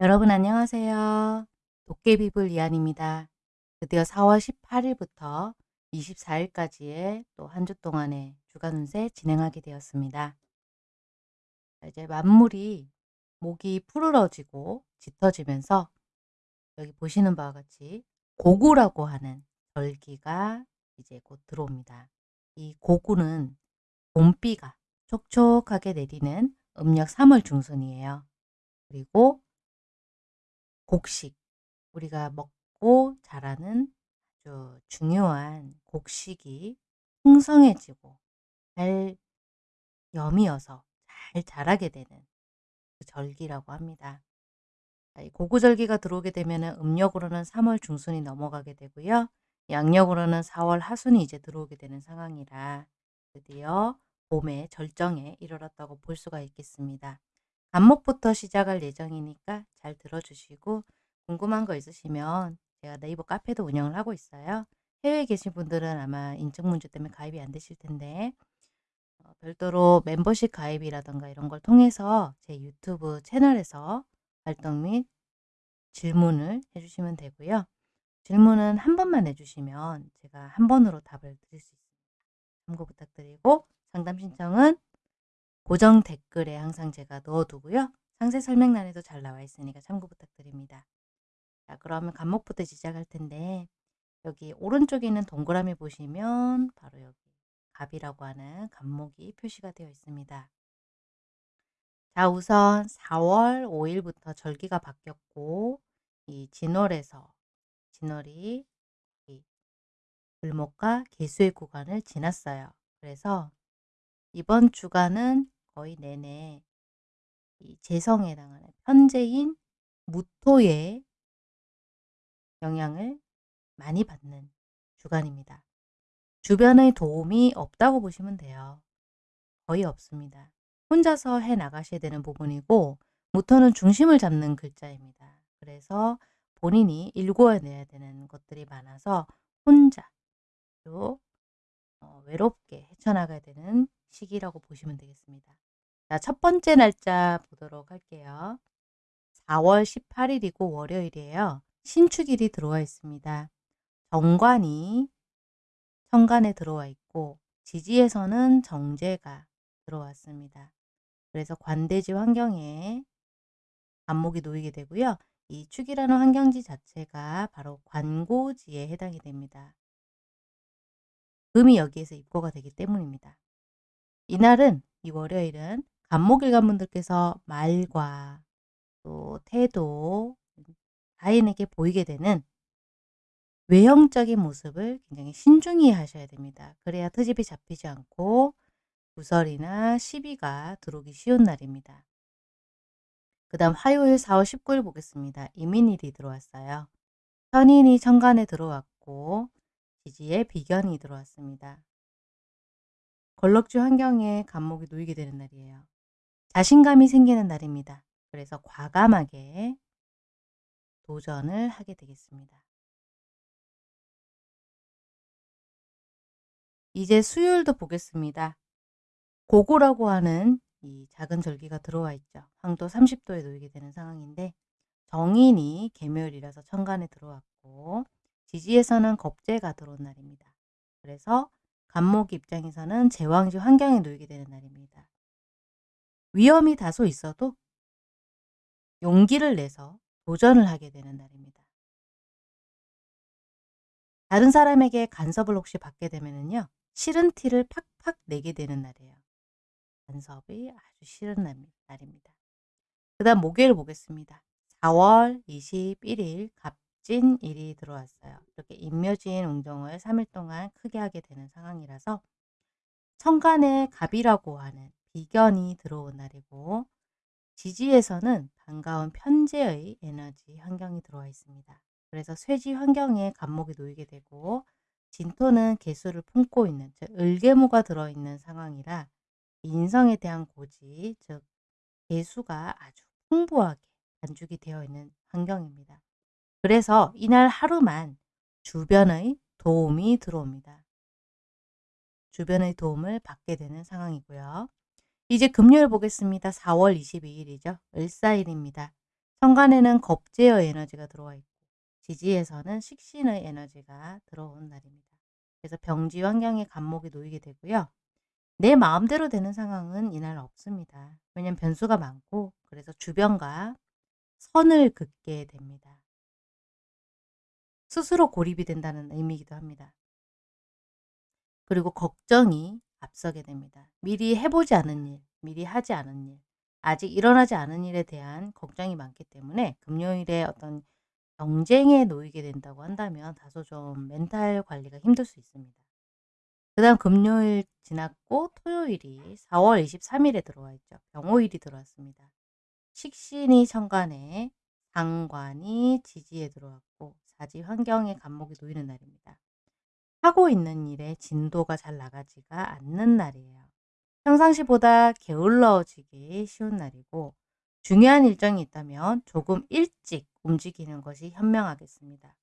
여러분 안녕하세요. 도깨비불 이한입니다. 드디어 4월 18일부터 24일까지의 또 한 주 동안의 주간 운세 진행하게 되었습니다. 이제 만물이 목이 푸르러지고 짙어지면서 여기 보시는 바와 같이 고구라고 하는 절기가 이제 곧 들어옵니다. 이 고구는 봄비가 촉촉하게 내리는 음력 3월 중순이에요. 그리고 곡식, 우리가 먹고 자라는 아주 중요한 곡식이 풍성해지고 잘 여미어서 잘 자라게 되는 그 절기라고 합니다. 고구절기가 들어오게 되면 음력으로는 3월 중순이 넘어가게 되고요. 양력으로는 4월 하순이 이제 들어오게 되는 상황이라 드디어 봄의 절정에 이르렀다고 볼 수가 있겠습니다. 안목부터 시작할 예정이니까 잘 들어주시고 궁금한 거 있으시면 제가 네이버 카페도 운영을 하고 있어요. 해외에 계신 분들은 아마 인증 문제 때문에 가입이 안 되실 텐데 어, 별도로 멤버십 가입이라던가 이런 걸 통해서 제 유튜브 채널에서 활동 및 질문을 해주시면 되고요. 질문은 한 번만 해주시면 제가 한 번으로 답을 드릴 수 있습니다. 참고 부탁드리고 상담 신청은 고정 댓글에 항상 제가 넣어두고요. 상세 설명란에도 잘 나와 있으니까 참고 부탁드립니다. 자, 그러면 간목부터 시작할 텐데 여기 오른쪽에 있는 동그라미 보시면 바로 여기 갑이라고 하는 간목이 표시가 되어 있습니다. 자, 우선 4월 5일부터 절기가 바뀌었고 이 진월에서 진월이 을목과 개수의 구간을 지났어요. 그래서 이번 주간은 거의 내내 이 재성에 해당하는 편재인 무토의 영향을 많이 받는 주간입니다. 주변의 도움이 없다고 보시면 돼요. 거의 없습니다. 혼자서 해 나가셔야 되는 부분이고 무토는 중심을 잡는 글자입니다. 그래서 본인이 일궈내야 되는 것들이 많아서 혼자 또 어, 외롭게 헤쳐나가야 되는 시기라고 보시면 되겠습니다. 자, 첫 번째 날짜 보도록 할게요. 4월 18일이고 월요일이에요. 신축일이 들어와 있습니다. 정관이 천간에 들어와 있고 지지에서는 정제가 들어왔습니다. 그래서 관대지 환경에 안목이 놓이게 되고요. 이 축이라는 환경지 자체가 바로 관고지에 해당이 됩니다. 금이 여기에서 입고가 되기 때문입니다. 이날은 이 월요일은 간목일관분들께서 말과 또 태도, 자인에게 보이게 되는 외형적인 모습을 굉장히 신중히 하셔야 됩니다. 그래야 트집이 잡히지 않고 구설이나 시비가 들어오기 쉬운 날입니다. 그 다음 화요일 4월 19일 보겠습니다. 이민일이 들어왔어요. 현인이 천간에 들어왔고 지지에 비견이 들어왔습니다. 걸럭주 환경에 감목이 놓이게 되는 날이에요. 자신감이 생기는 날입니다. 그래서 과감하게 도전을 하게 되겠습니다. 이제 수요일도 보겠습니다. 고고라고 하는 이 작은 절기가 들어와 있죠. 황도 30도에 놓이게 되는 상황인데 정인이 개묘일이라서 천간에 들어왔고 지지에서는 겁재가 들어온 날입니다. 그래서 간목 입장에서는 제왕지 환경에 놓이게 되는 날입니다. 위험이 다소 있어도 용기를 내서 도전을 하게 되는 날입니다. 다른 사람에게 간섭을 혹시 받게 되면요. 싫은 티를 팍팍 내게 되는 날이에요. 간섭이 아주 싫은 날입니다. 그 다음 목요일 보겠습니다. 4월 21일 갑진일이 들어왔어요. 이렇게 인묘진 운동을 3일 동안 크게 하게 되는 상황이라서 천간에 갑이라고 하는 비견이 들어온 날이고 지지에서는 반가운 편재의 에너지 환경이 들어와 있습니다. 그래서 쇠지 환경에 간목이 놓이게 되고 진토는 개수를 품고 있는 즉 을개무가 들어있는 상황이라 인성에 대한 고지 즉 개수가 아주 풍부하게 간죽이 되어 있는 환경입니다. 그래서 이날 하루만 주변의 도움이 들어옵니다. 주변의 도움을 받게 되는 상황이고요. 이제 금요일 보겠습니다. 4월 22일이죠. 을사일입니다. 천간에는 겁제의 에너지가 들어와 있고 지지에서는 식신의 에너지가 들어온 날입니다. 그래서 병지 환경에 간목이 놓이게 되고요. 내 마음대로 되는 상황은 이날 없습니다. 왜냐면 변수가 많고 그래서 주변과 선을 긋게 됩니다. 스스로 고립이 된다는 의미이기도 합니다. 그리고 걱정이 앞서게 됩니다. 미리 해보지 않은 일, 미리 하지 않은 일, 아직 일어나지 않은 일에 대한 걱정이 많기 때문에 금요일에 어떤 경쟁에 놓이게 된다고 한다면 다소 좀 멘탈 관리가 힘들 수 있습니다. 그 다음 금요일 지났고 토요일이 4월 23일에 들어와 있죠. 병호일이 들어왔습니다. 식신이 천간에 상관이 지지에 들어왔고 사지 환경에 간목이 놓이는 날입니다. 하고 있는 일에 진도가 잘 나가지가 않는 날이에요. 평상시보다 게을러지기 쉬운 날이고 중요한 일정이 있다면 조금 일찍 움직이는 것이 현명하겠습니다.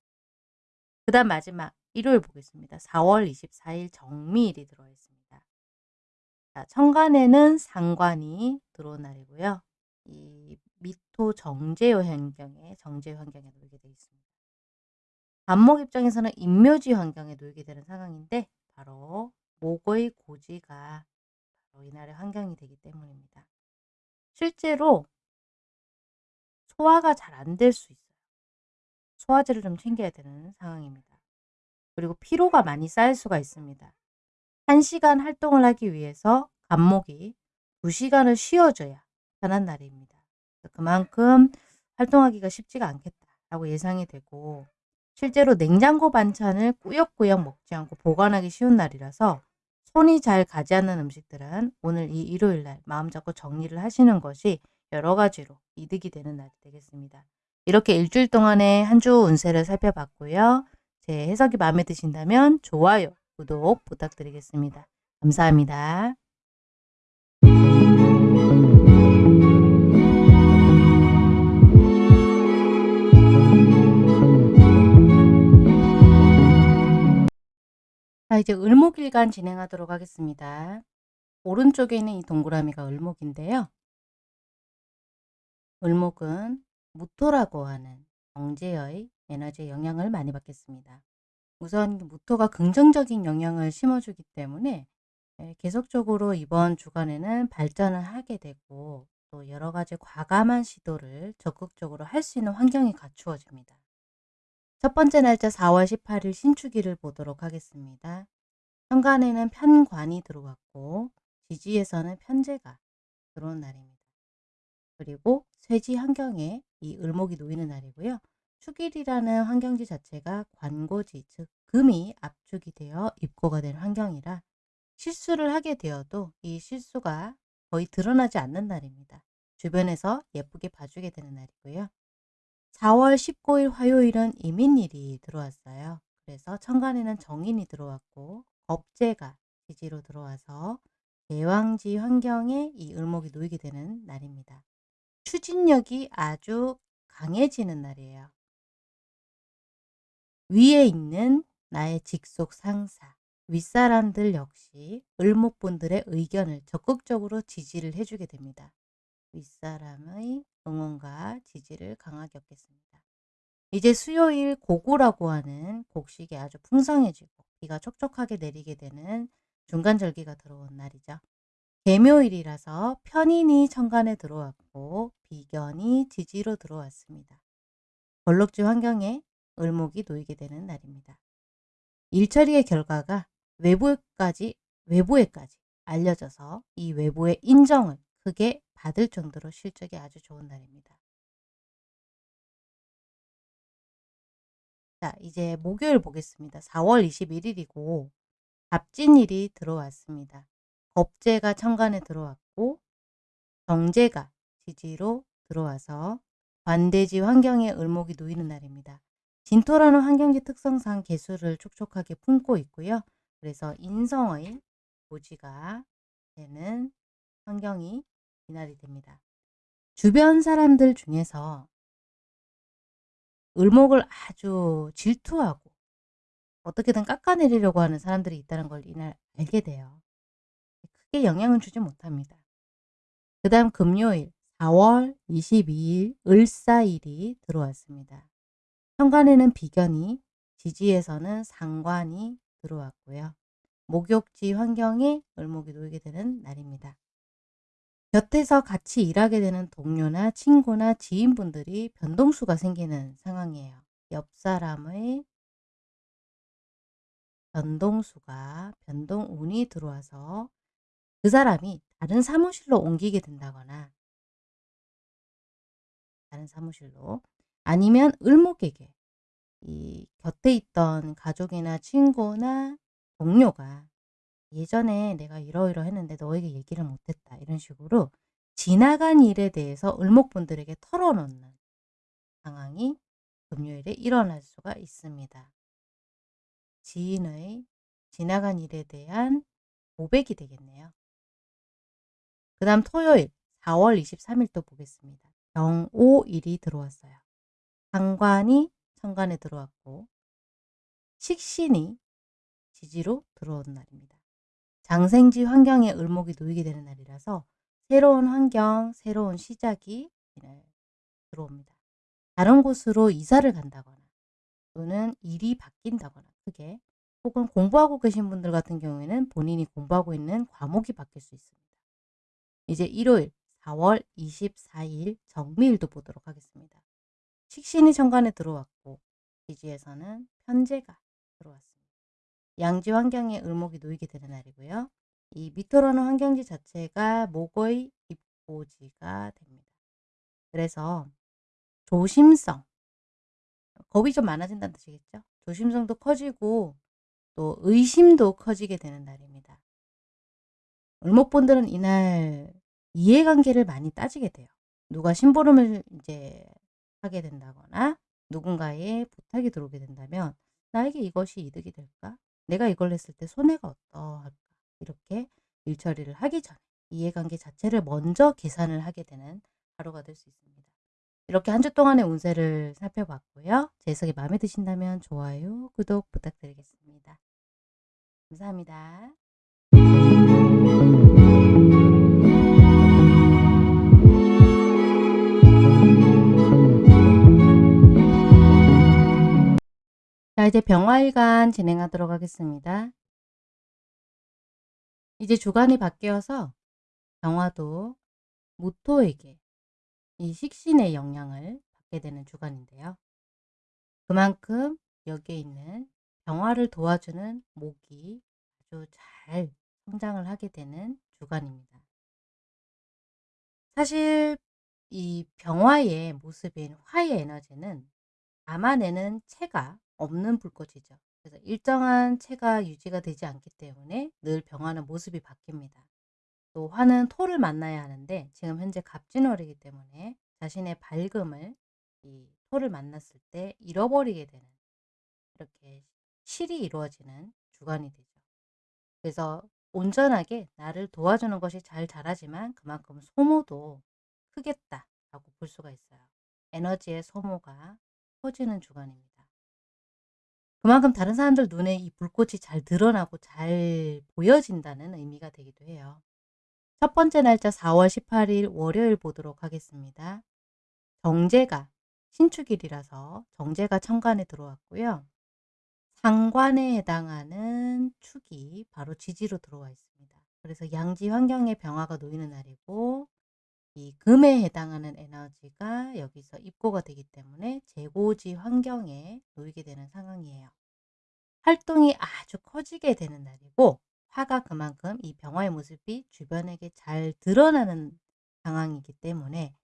그 다음 마지막 일요일 보겠습니다. 4월 24일 정미일이 들어와 있습니다. 자, 천간에는 상관이 들어온 날이고요. 이 미토 정제요 환경에 정제요 환경에 놓이게 되어 있습니다. 반목 입장에서는 인묘지 환경에 놓이게 되는 상황인데 바로 목의 고지가 바로 이날의 환경이 되기 때문입니다. 실제로 소화가 잘 안 될 수 있어요. 소화제를 좀 챙겨야 되는 상황입니다. 그리고 피로가 많이 쌓일 수가 있습니다. 1시간 활동을 하기 위해서 간목이 2시간을 쉬어줘야 편한 날입니다. 그만큼 활동하기가 쉽지가 않겠다라고 예상이 되고 실제로 냉장고 반찬을 꾸역꾸역 먹지 않고 보관하기 쉬운 날이라서 손이 잘 가지 않는 음식들은 오늘 이 일요일 날 마음 잡고 정리를 하시는 것이 여러 가지로 이득이 되는 날이 되겠습니다. 이렇게 일주일 동안의 한 주 운세를 살펴봤고요. 제 해석이 마음에 드신다면 좋아요, 구독 부탁드리겠습니다. 감사합니다. 자, 이제 을목일간 진행하도록 하겠습니다. 오른쪽에 있는 이 동그라미가 을목인데요. 을목은 무토라고 하는 경제의 에너지의 영향을 많이 받겠습니다. 우선 무토가 긍정적인 영향을 심어주기 때문에 예, 계속적으로 이번 주간에는 발전을 하게 되고 또 여러 가지 과감한 시도를 적극적으로 할 수 있는 환경이 갖추어집니다. 첫 번째 날짜 4월 18일 신축일을 보도록 하겠습니다. 현관에는 편관이 들어왔고 지지에서는 편제가 들어온 날입니다. 그리고 쇠지 환경에 이 을목이 놓이는 날이고요. 축일이라는 환경지 자체가 관고지 즉 금이 압축이 되어 입고가 된 환경이라 실수를 하게 되어도 이 실수가 거의 드러나지 않는 날입니다. 주변에서 예쁘게 봐주게 되는 날이고요. 4월 19일 화요일은 이민일이 들어왔어요. 그래서 천간에는 정인이 들어왔고 업제가 지지로 들어와서 대왕지 환경에 이 을목이 놓이게 되는 날입니다. 추진력이 아주 강해지는 날이에요. 위에 있는 나의 직속 상사, 윗사람들 역시 을목분들의 의견을 적극적으로 지지를 해주게 됩니다. 윗사람의 응원과 지지를 강하게 얻겠습니다. 이제 수요일 고구라고 하는 곡식이 아주 풍성해지고 비가 촉촉하게 내리게 되는 중간절기가 들어온 날이죠. 개묘일이라서 편인이 천간에 들어왔고 비견이 지지로 들어왔습니다. 벌록지 환경에 을목이 놓이게 되는 날입니다. 일처리의 결과가 외부까지 외부에까지 알려져서 이 외부의 인정을 크게 받을 정도로 실적이 아주 좋은 날입니다. 자, 이제 목요일 보겠습니다. 4월 21일이고 갑진일이 들어왔습니다. 법제가 천간에 들어왔고 정제가 지지로 들어와서 반대지 환경에 을목이 놓이는 날입니다. 진토라는 환경지 특성상 개수를 촉촉하게 품고 있고요. 그래서 인성의 고지가 되는 환경이 이날이 됩니다. 주변 사람들 중에서 을목을 아주 질투하고 어떻게든 깎아내리려고 하는 사람들이 있다는 걸 이날 알게 돼요. 크게 영향을 주지 못합니다. 그 다음 금요일 4월 22일 을사일이 들어왔습니다. 현관에는 비견이, 지지에서는 상관이 들어왔고요. 목욕지 환경에 을목이 놓이게 되는 날입니다. 곁에서 같이 일하게 되는 동료나 친구나 지인분들이 변동수가 생기는 상황이에요. 옆 사람의 변동수가 변동운이 들어와서 그 사람이 다른 사무실로 옮기게 된다거나 다른 사무실로 아니면 을목에게 이 곁에 있던 가족이나 친구나 동료가 예전에 내가 이러이러 했는데 너에게 얘기를 못했다. 이런 식으로 지나간 일에 대해서 을목분들에게 털어놓는 상황이 금요일에 일어날 수가 있습니다. 지인의 지나간 일에 대한 고백이 되겠네요. 그 다음 토요일 4월 23일 또 보겠습니다. 병오일이 들어왔어요. 상관이 천간에 들어왔고 식신이 지지로 들어온 날입니다. 장생지 환경에 을목이 놓이게 되는 날이라서 새로운 환경, 새로운 시작이 들어옵니다. 다른 곳으로 이사를 간다거나 또는 일이 바뀐다거나 크게 혹은 공부하고 계신 분들 같은 경우에는 본인이 공부하고 있는 과목이 바뀔 수 있습니다. 이제 일요일 4월 24일 정미일도 보도록 하겠습니다. 식신이 천간에 들어왔고 지지에서는 편제가 들어왔습니다. 양지 환경에 을목이 놓이게 되는 날이고요. 이 밑으로는 환경지 자체가 목의 입고지가 됩니다. 그래서 조심성, 겁이 좀 많아진다는 뜻이겠죠. 조심성도 커지고 또 의심도 커지게 되는 날입니다. 을목분들은 이날 이해관계를 많이 따지게 돼요. 누가 심부름을 이제 하게 된다거나 누군가의 부탁이 들어오게 된다면 나에게 이것이 이득이 될까? 내가 이걸 했을 때 손해가 어떠할까? 이렇게 일처리를 하기 전에 이해관계 자체를 먼저 계산을 하게 되는 하루가 될 수 있습니다. 이렇게 한 주 동안의 운세를 살펴봤고요. 제 해석이 마음에 드신다면 좋아요, 구독 부탁드리겠습니다. 감사합니다. 자, 이제 병화일간 진행하도록 하겠습니다. 이제 주간이 바뀌어서 병화도 무토에게 이 식신의 영향을 받게 되는 주간인데요. 그만큼 여기에 있는 병화를 도와주는 목이 아주 잘 성장을 하게 되는 주간입니다. 사실 이 병화의 모습인 화의 에너지는 담아내는 체가 없는 불꽃이죠. 그래서 일정한 체가 유지가 되지 않기 때문에 늘 병화는 모습이 바뀝니다. 또 화는 토를 만나야 하는데 지금 현재 갑진월이기 때문에 자신의 밝음을 이 토를 만났을 때 잃어버리게 되는 이렇게 실이 이루어지는 주간이 되죠. 그래서 온전하게 나를 도와주는 것이 잘 자라지만 그만큼 소모도 크겠다라고 볼 수가 있어요. 에너지의 소모가 커지는 주간입니다. 그만큼 다른 사람들 눈에 이 불꽃이 잘 드러나고 잘 보여진다는 의미가 되기도 해요. 첫 번째 날짜 4월 18일 월요일 보도록 하겠습니다. 정제가 신축일이라서 정제가 천간에 들어왔고요. 상관에 해당하는 축이 바로 지지로 들어와 있습니다. 그래서 양지 환경에 병화가 놓이는 날이고 이 금에 해당하는 에너지가 여기서 입고가 되기 때문에 재고지 환경에 놓이게 되는 상황이에요. 활동이 아주 커지게 되는 날이고 화가 그만큼 이 병화의 모습이 주변에게 잘 드러나는 상황이기 때문에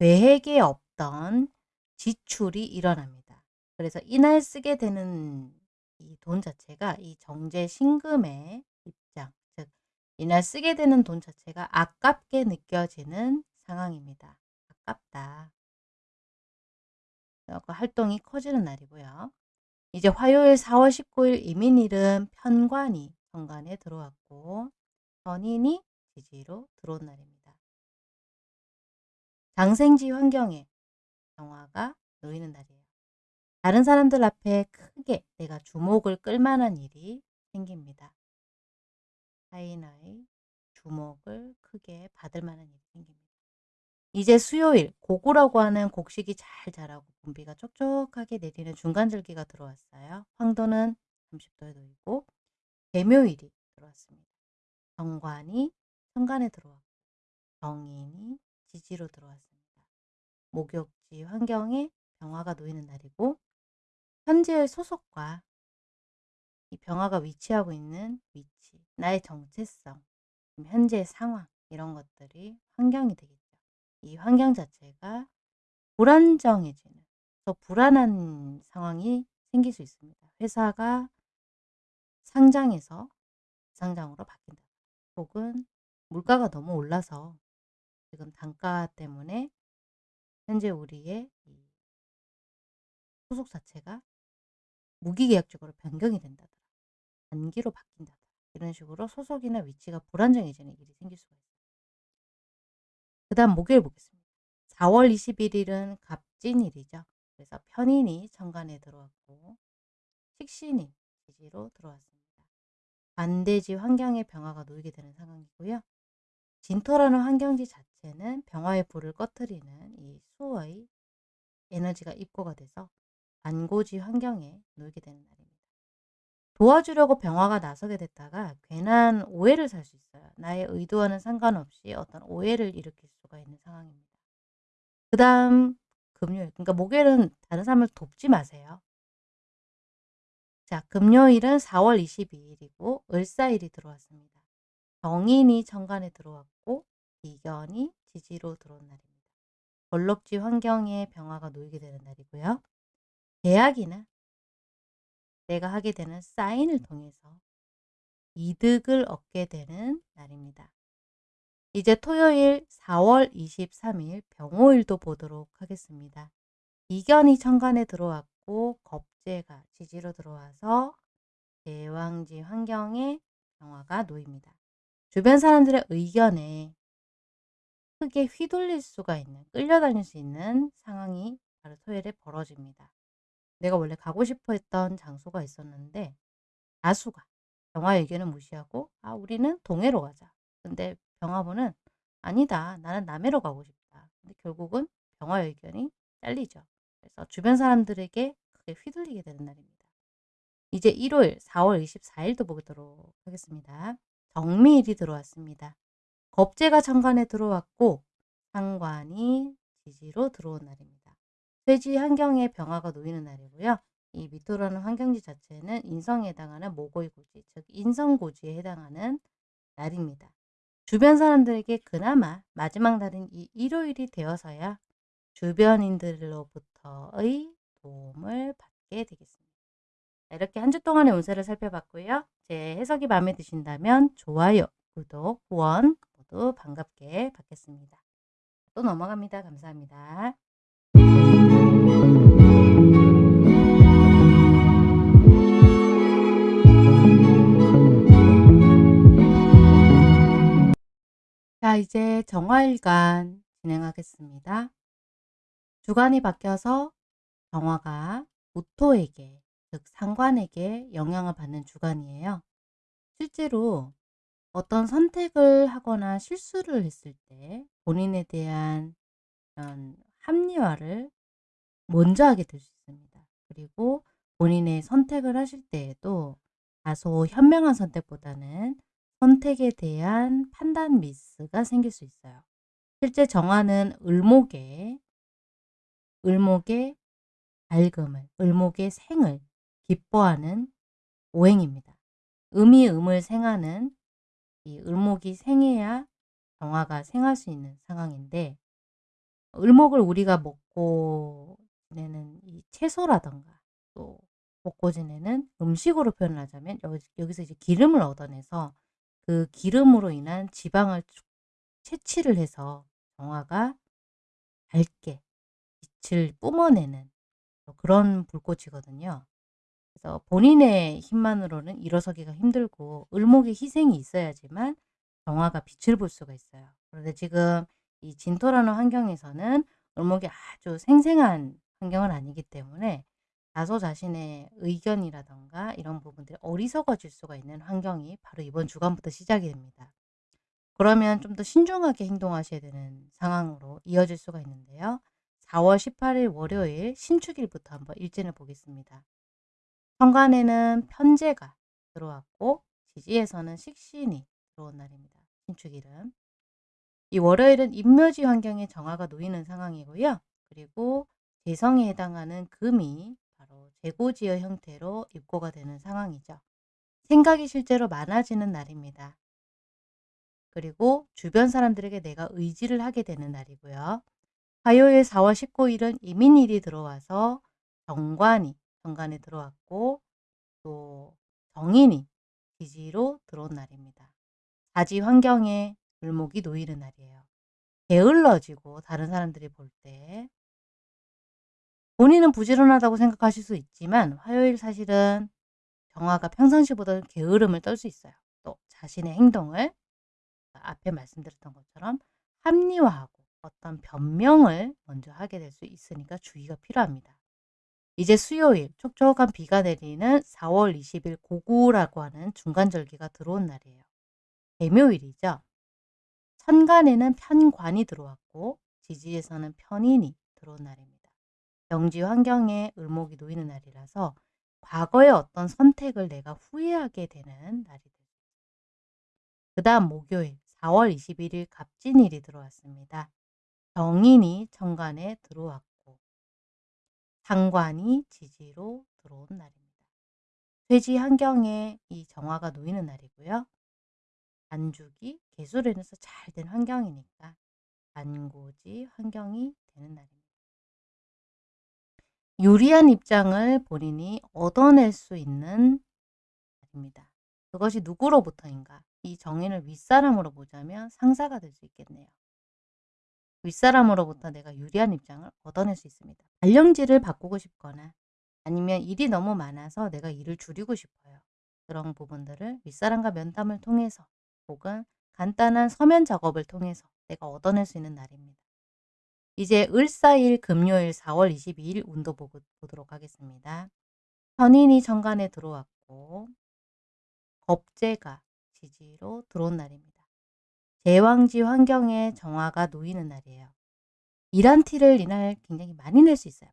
계획에 없던 지출이 일어납니다. 그래서 이날 쓰게 되는 이 돈 자체가 이 정제 신금의 입장, 즉 이날 쓰게 되는 돈 자체가 아깝게 느껴지는 상황입니다. 아깝다. 활동이 커지는 날이고요. 이제 화요일 4월 19일 이민일은 편관이 정관에 들어왔고 전인이 지지로 들어온 날입니다. 장생지 환경에 정화가 놓이는 날이에요. 다른 사람들 앞에 크게 내가 주목을 끌만한 일이 생깁니다. 타인의 주목을 크게 받을 만한 일이 생깁니다. 이제 수요일 고구라고 하는 곡식이 잘 자라고 봄비가 촉촉하게 내리는 중간절기가 들어왔어요. 황도는 30도에 놓이고 개묘일이 들어왔습니다. 정관이 천간에 들어왔고 정인이 지지로 들어왔습니다. 목욕지 환경에 병화가 놓이는 날이고 현재의 소속과 이 병화가 위치하고 있는 위치, 나의 정체성, 현재의 상황 이런 것들이 환경이 되겠죠. 이 환경 자체가 불안정해지는 더 불안한 상황이 생길 수 있습니다. 회사가 상장에서 상장으로 바뀐다. 혹은 물가가 너무 올라서 지금 단가 때문에 현재 우리의 소속 자체가 무기계약적으로 변경이 된다더라. 단기로 바뀐다더라. 이런 식으로 소속이나 위치가 불안정해지는 일이 생길 수가 있어요. 그 다음 목요일 보겠습니다. 4월 21일은 갑진일이죠. 그래서 편인이 천간에 들어왔고 식신이 지지로 들어왔습니다. 반대지 환경의 병화가 놓이게 되는 상황이고요. 진토라는 환경지 자체는 병화의 불을 꺼트리는 이 수의 에너지가 입고가 돼서 반고지 환경에 놓이게 되는 날입니다. 도와주려고 병화가 나서게 됐다가 괜한 오해를 살 수 있어요. 나의 의도와는 상관없이 어떤 오해를 일으킬 수가 있는 상황입니다. 그 다음 금요일, 그러니까 목요일은 다른 사람을 돕지 마세요. 자, 금요일은 4월 22일이고 을사일이 들어왔습니다. 정인이 천간에 들어왔고 비견이 지지로 들어온 날입니다. 벌럭지 환경에 병화가 놓이게 되는 날이고요. 계약이나 내가 하게 되는 사인을 통해서 이득을 얻게 되는 날입니다. 이제 토요일 4월 23일 병호일도 보도록 하겠습니다. 이견이 천간에 들어왔고 겁재가 지지로 들어와서 대왕지 환경에 병화가 놓입니다. 주변 사람들의 의견에 크게 휘둘릴 수가 있는 끌려다닐 수 있는 상황이 바로 토요일에 벌어집니다. 내가 원래 가고 싶어 했던 장소가 있었는데 다수가 병화 의견을 무시하고 아 우리는 동해로 가자. 근데 병화부는 아니다. 나는 남해로 가고 싶다. 근데 결국은 병화 의견이 잘리죠. 그래서 주변 사람들에게 크게 휘둘리게 되는 날입니다. 이제 일요일 4월 24일도 보도록 하겠습니다. 정미일이 들어왔습니다. 겁재가 천간에 들어왔고 상관이 지지로 들어온 날입니다. 쇠지 환경에 병화가 놓이는 날이고요. 이 미토라는 환경지 자체는 인성에 해당하는 모고이고지, 즉 인성고지에 해당하는 날입니다. 주변 사람들에게 그나마 마지막 날인 이 일요일이 되어서야 주변인들로부터의 도움을 받게 되겠습니다. 이렇게 한 주 동안의 운세를 살펴봤고요. 제 해석이 마음에 드신다면 좋아요, 구독, 후원 모두 반갑게 받겠습니다. 또 넘어갑니다. 감사합니다. 자, 이제 정화일간 진행하겠습니다. 주간이 바뀌어서 정화가 무토에게, 즉 상관에게 영향을 받는 주간이에요. 실제로 어떤 선택을 하거나 실수를 했을 때 본인에 대한 이런 합리화를 먼저 하게 될 수 있습니다. 그리고 본인의 선택을 하실 때에도 다소 현명한 선택보다는 선택에 대한 판단 미스가 생길 수 있어요. 실제 정화는 을목에 을목의 밝음을, 을목의 생을 기뻐하는 오행입니다. 음이 음을 생하는 이 을목이 생해야 정화가 생할 수 있는 상황인데 을목을 우리가 먹고 지내는 이 채소라던가 또 먹고 지내는 음식으로 표현을 하자면 여기, 서 이제 기름을 얻어내서 그 기름으로 인한 지방을 채취를 해서 정화가 밝게 빛을 뿜어내는 그런 불꽃이거든요. 그래서 본인의 힘만으로는 일어서기가 힘들고 을목의 희생이 있어야지만 정화가 빛을 볼 수가 있어요. 그런데 지금 이 진토라는 환경에서는 을목이 아주 생생한 환경은 아니기 때문에 다소 자신의 의견이라던가 이런 부분들이 어리석어질 수가 있는 환경이 바로 이번 주간부터 시작이 됩니다. 그러면 좀 더 신중하게 행동하셔야 되는 상황으로 이어질 수가 있는데요. 4월 18일 월요일 신축일부터 한번 일진을 보겠습니다. 현관에는 편제가 들어왔고 지지에서는 식신이 들어온 날입니다. 신축일은. 이 월요일은 인묘지 환경에 정화가 놓이는 상황이고요. 그리고 재성에 해당하는 금이 재고지의 형태로 입고가 되는 상황이죠. 생각이 실제로 많아지는 날입니다. 그리고 주변 사람들에게 내가 의지를 하게 되는 날이고요. 화요일 4월 19일은 이민일이 들어와서 정관이 정관에 들어왔고 또 정인이 기지로 들어온 날입니다. 자지 환경에 을목이 놓이는 날이에요. 게을러지고 다른 사람들이 볼 때 본인은 부지런하다고 생각하실 수 있지만 화요일 사실은 정화가 평상시보다 게으름을 떨 수 있어요. 또 자신의 행동을 앞에 말씀드렸던 것처럼 합리화하고 어떤 변명을 먼저 하게 될 수 있으니까 주의가 필요합니다. 이제 수요일 촉촉한 비가 내리는 4월 20일 고구라고 하는 중간절기가 들어온 날이에요. 개묘일이죠. 천간에는 편관이 들어왔고 지지에서는 편인이 들어온 날입니다. 경지 환경에 을목이 놓이는 날이라서 과거의 어떤 선택을 내가 후회하게 되는 날이 됩니다. 그 다음 목요일 4월 21일 갑진일이 들어왔습니다. 정인이 천간에 들어왔고 상관이 지지로 들어온 날입니다. 퇴지 환경에 이 정화가 놓이는 날이고요. 반죽이 개수련에서 잘 된 환경이니까 반고지 환경이 되는 날입니다. 유리한 입장을 본인이 얻어낼 수 있는 날입니다. 그것이 누구로부터인가? 이 정인을 윗사람으로 보자면 상사가 될 수 있겠네요. 윗사람으로부터 내가 유리한 입장을 얻어낼 수 있습니다. 발령지를 바꾸고 싶거나 아니면 일이 너무 많아서 내가 일을 줄이고 싶어요. 그런 부분들을 윗사람과 면담을 통해서 혹은 간단한 서면 작업을 통해서 내가 얻어낼 수 있는 날입니다. 이제 을사일 금요일 4월 22일 운도 보고, 보도록 하겠습니다. 현인이 정관에 들어왔고 겁재가 지지로 들어온 날입니다. 제왕지 환경에 정화가 놓이는 날이에요. 일한 티를 이날 굉장히 많이 낼 수 있어요.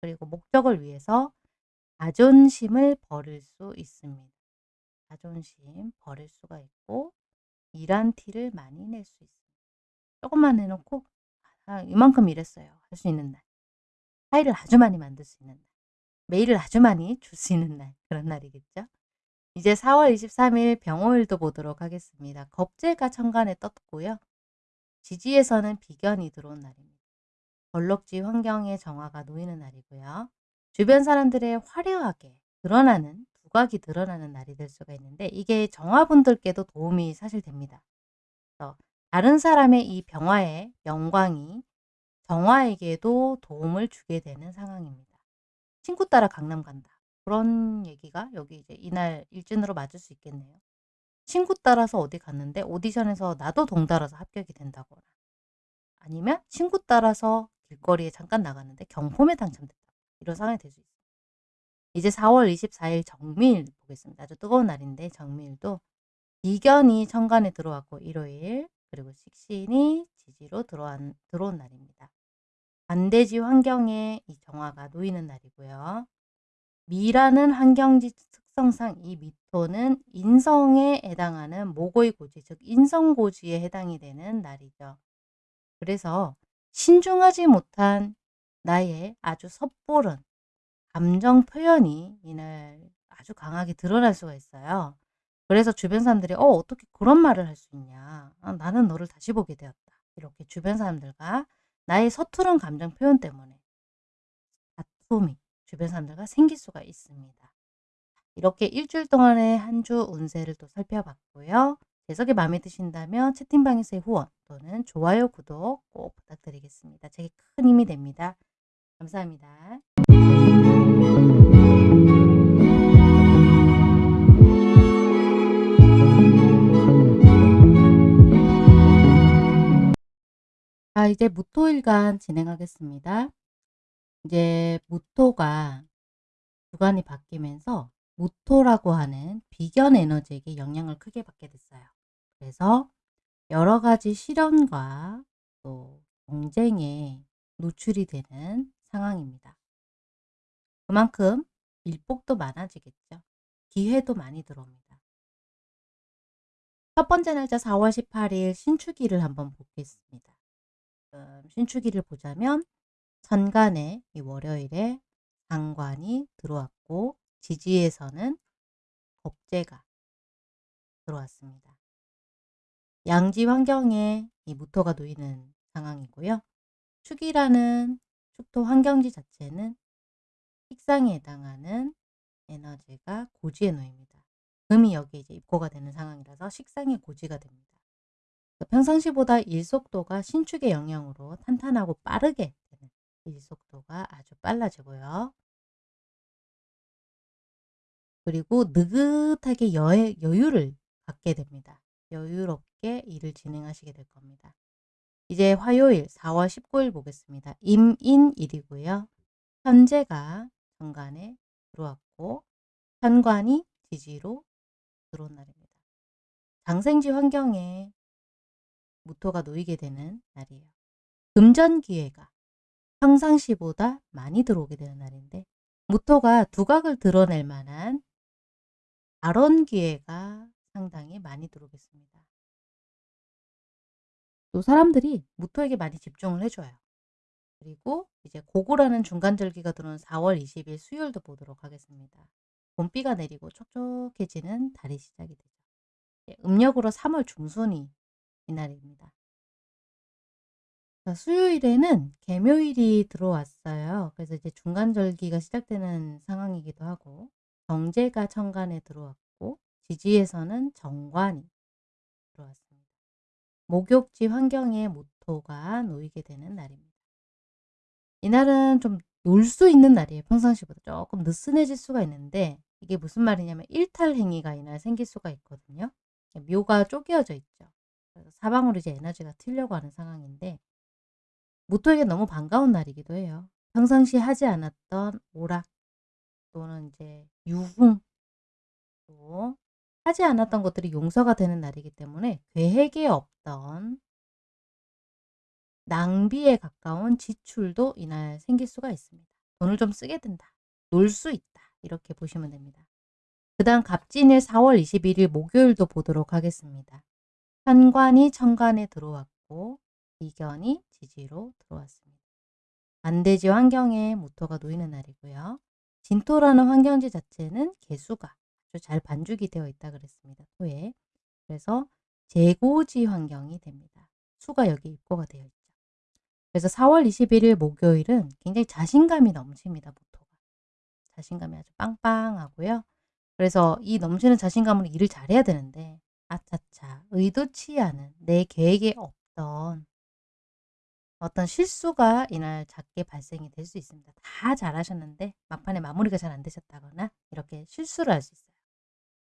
그리고 목적을 위해서 자존심을 버릴 수 있습니다. 자존심 버릴 수가 있고 일한 티를 많이 낼 수 있습니다. 조금만 해놓고 아, 이만큼 일했어요. 할 수 있는 날. 파일을 아주 많이 만들 수 있는 날. 메일을 아주 많이 줄 수 있는 날. 그런 날이겠죠. 이제 4월 23일 병호일도 보도록 하겠습니다. 겁재가 천간에 떴고요. 지지에서는 비견이 들어온 날입니다. 벌럭지 환경의 정화가 놓이는 날이고요. 주변 사람들의 화려하게 드러나는 두각이 드러나는 날이 될 수가 있는데 이게 정화분들께도 도움이 사실 됩니다. 그래서 다른 사람의 이 병화의 영광이 정화에게도 도움을 주게 되는 상황입니다. 친구 따라 강남 간다. 그런 얘기가 여기 이제 이날 일진으로 맞을 수 있겠네요. 친구 따라서 어디 갔는데 오디션에서 나도 동달아서 합격이 된다거나 아니면 친구 따라서 길거리에 잠깐 나갔는데 경품에 당첨됐다. 이런 상황이 될 수 있어요. 이제 4월 24일 정미일 보겠습니다. 아주 뜨거운 날인데 정미일도 비견이 천간에 들어왔고 일요일 그리고 식신이 지지로 들어온, 들어온 날입니다. 반대지 환경에 이 정화가 놓이는 날이고요. 미라는 환경지 특성상 이 미토는 인성에 해당하는 모고의 고지, 즉 인성고지에 해당이 되는 날이죠. 그래서 신중하지 못한 나의 아주 섣부른 감정 표현이 이날 아주 강하게 드러날 수가 있어요. 그래서 주변 사람들이 어 어떻게 그런 말을 할 수 있냐. 아, 나는 너를 다시 보게 되었다. 이렇게 주변 사람들과 나의 서투른 감정 표현 때문에 다툼이 주변 사람들과 생길 수가 있습니다. 이렇게 일주일 동안의 한 주 운세를 또 살펴봤고요. 재석이 마음에 드신다면 채팅방에서의 후원 또는 좋아요, 구독 꼭 부탁드리겠습니다. 제게 큰 힘이 됩니다. 감사합니다. 자, 이제 무토일간 진행하겠습니다. 이제 무토가 주간이 바뀌면서 무토라고 하는 비견 에너지에게 영향을 크게 받게 됐어요. 그래서 여러 가지 시련과 또 경쟁에 노출이 되는 상황입니다. 그만큼 일복도 많아지겠죠. 기회도 많이 들어옵니다. 첫 번째 날짜 4월 18일 신축일을 한번 보겠습니다. 음, 신축일을 보자면 천간에 이 월요일에 상관이 들어왔고 지지에서는 겁재가 들어왔습니다. 양지 환경에 이 무토가 놓이는 상황이고요. 축이라는 축토 환경지 자체는 식상에 해당하는 에너지가 고지에 놓입니다. 금이 여기에 이제 입고가 되는 상황이라서 식상의 고지가 됩니다. 평상시보다 일속도가 신축의 영향으로 탄탄하고 빠르게 되는 일속도가 아주 빨라지고요. 그리고 느긋하게 여, 여유를 갖게 됩니다. 여유롭게 일을 진행하시게 될 겁니다. 이제 화요일 4월 19일 보겠습니다. 임인일이고요. 현재가 정관에 들어왔고 현관이 지지로 들어온 날입니다. 장생지 환경에 무토가 놓이게 되는 날이에요. 금전 기회가 평상시보다 많이 들어오게 되는 날인데 무토가 두각을 드러낼 만한 발언 기회가 상당히 많이 들어오겠습니다. 또 사람들이 무토에게 많이 집중을 해줘요. 그리고 이제 고고라는 중간절기가 들어온 4월 20일 수요일도 보도록 하겠습니다. 봄비가 내리고 촉촉해지는 달이 시작이 되죠. 예, 음력으로 3월 중순이 이날입니다. 수요일에는 개묘일이 들어왔어요. 그래서 이제 중간절기가 시작되는 상황이기도 하고 정제가 천간에 들어왔고 지지에서는 정관이 들어왔습니다. 목욕지 환경에 모토가 놓이게 되는 날입니다. 이날은 좀 놀 수 있는 날이에요. 평상시보다 조금 느슨해질 수가 있는데 이게 무슨 말이냐면 일탈 행위가 이날 생길 수가 있거든요. 묘가 쪼개어져 있죠. 사방으로 이제 에너지가 튀려고 하는 상황인데 모토에게 너무 반가운 날이기도 해요. 평상시 하지 않았던 오락 또는 이제 유흥 또 하지 않았던 것들이 용서가 되는 날이기 때문에 계획에 없던 낭비에 가까운 지출도 이날 생길 수가 있습니다. 돈을 좀 쓰게 된다. 놀 수 있다. 이렇게 보시면 됩니다. 그 다음 갑진일 4월 21일 목요일도 보도록 하겠습니다. 현관이 천간에 들어왔고 이견이 지지로 들어왔습니다. 반대지 환경에 모토가 놓이는 날이고요. 진토라는 환경지 자체는 개수가 아주 잘 반죽이 되어 있다 그랬습니다. 토에. 그래서 재고지 환경이 됩니다. 수가 여기 입고가 되어 있죠. 그래서 4월 21일 목요일은 굉장히 자신감이 넘칩니다. 모토가. 자신감이 아주 빵빵하고요. 그래서 이 넘치는 자신감으로 일을 잘해야 되는데 아차차 의도치 않은 내 계획에 없던 어떤 실수가 이날 작게 발생이 될 수 있습니다. 다 잘하셨는데 막판에 마무리가 잘 안 되셨다거나 이렇게 실수를 할 수 있어요.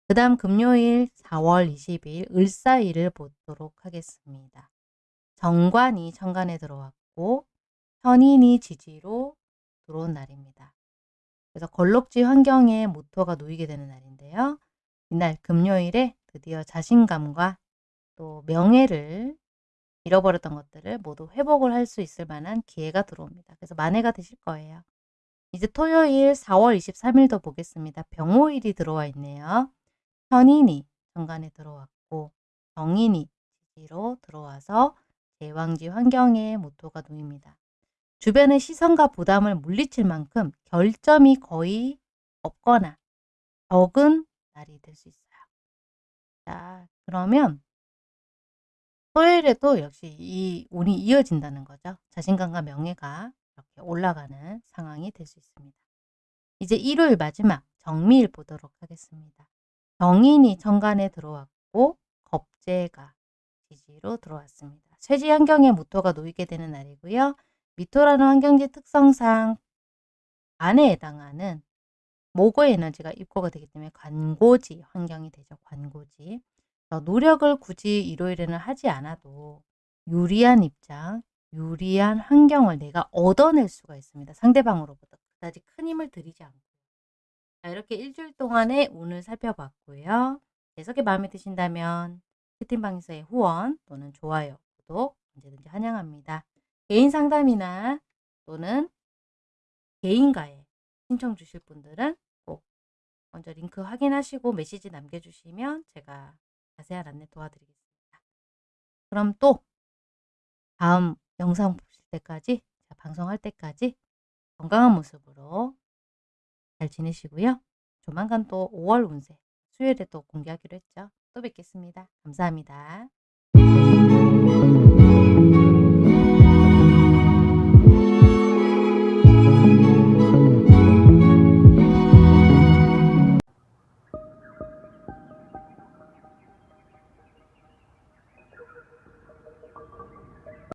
그 다음 금요일 4월 20일 을사일을 보도록 하겠습니다. 정관이 천간에 들어왔고 현인이 지지로 들어온 날입니다. 그래서 걸럭지 환경에 모토가 놓이게 되는 날인데요. 이날 금요일에 드디어 자신감과 또 명예를 잃어버렸던 것들을 모두 회복을 할 수 있을 만한 기회가 들어옵니다. 그래서 만회가 되실 거예요. 이제 토요일 4월 23일도 보겠습니다. 병호일이 들어와 있네요. 현인이 정관에 들어왔고 정인이 지지로 들어와서 제왕지 환경에 모토가 놓입니다. 주변의 시선과 부담을 물리칠 만큼 결점이 거의 없거나 적은 날이 될 수 있어요. 자, 그러면 토요일에도 역시 이 운이 이어진다는 거죠. 자신감과 명예가 이렇게 올라가는 상황이 될 수 있습니다. 이제 일요일 마지막 정미일 보도록 하겠습니다. 정인이 정관에 들어왔고 겁재가 지지로 들어왔습니다. 쇠지 환경에 무토가 놓이게 되는 날이고요. 미토라는 환경지 특성상 안에 해당하는 모거 에너지가 입고가 되기 때문에 관고지 환경이 되죠. 관고지. 노력을 굳이 일요일에는 하지 않아도 유리한 입장, 유리한 환경을 내가 얻어낼 수가 있습니다. 상대방으로부터 그다지 큰 힘을 들이지 않고. 자, 이렇게 일주일 동안의 운을 살펴봤고요. 해석이 마음에 드신다면 채팅방에서의 후원 또는 좋아요, 구독 언제든지 환영합니다. 개인 상담이나 또는 개인과에 신청 주실 분들은 꼭 먼저 링크 확인하시고 메시지 남겨주시면 제가 자세한 안내 도와드리겠습니다. 그럼 또 다음 영상 보실 때까지 방송할 때까지 건강한 모습으로 잘 지내시고요. 조만간 또 5월 운세 수요일에 또 공개하기로 했죠. 또 뵙겠습니다. 감사합니다.